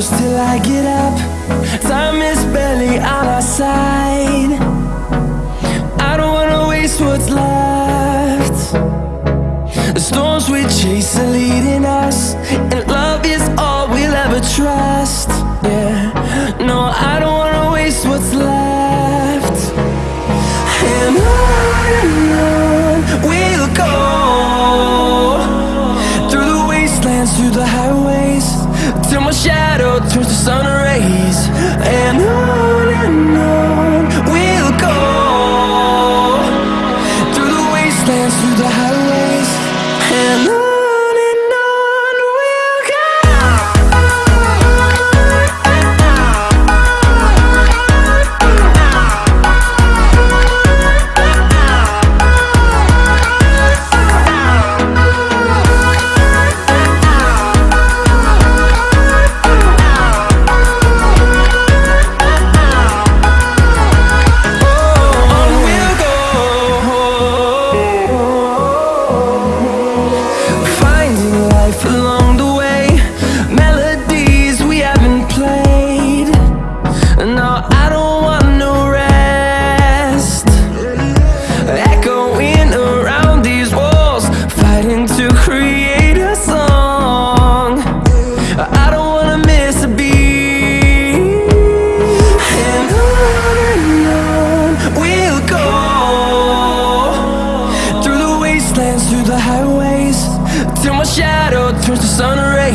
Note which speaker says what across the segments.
Speaker 1: I get up. Time is barely on our side. I don't wanna waste what's left. The storms we chase are leading us And love is all we'll ever trust. Yeah, no, I don't wanna waste what's left. And on and on we'll go. Through the wastelands, through the highways Till my shadow turns to sun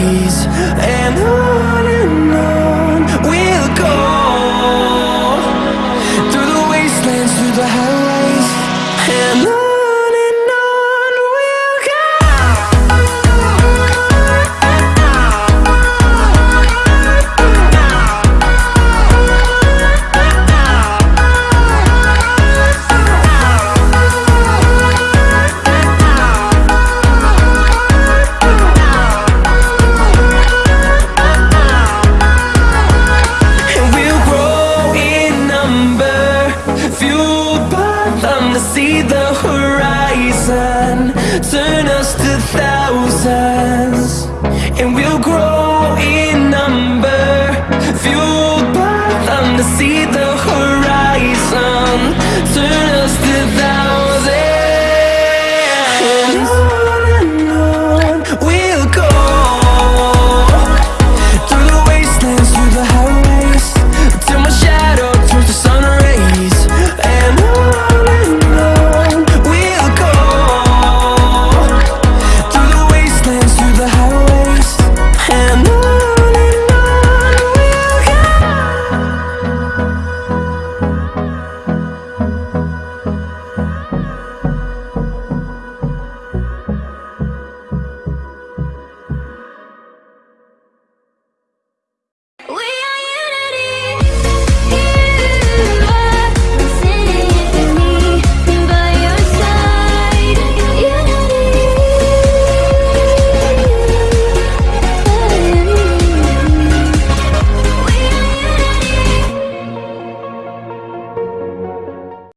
Speaker 1: rays And on see the horizon. Turn us to thousands And we'll grow in number. Fueled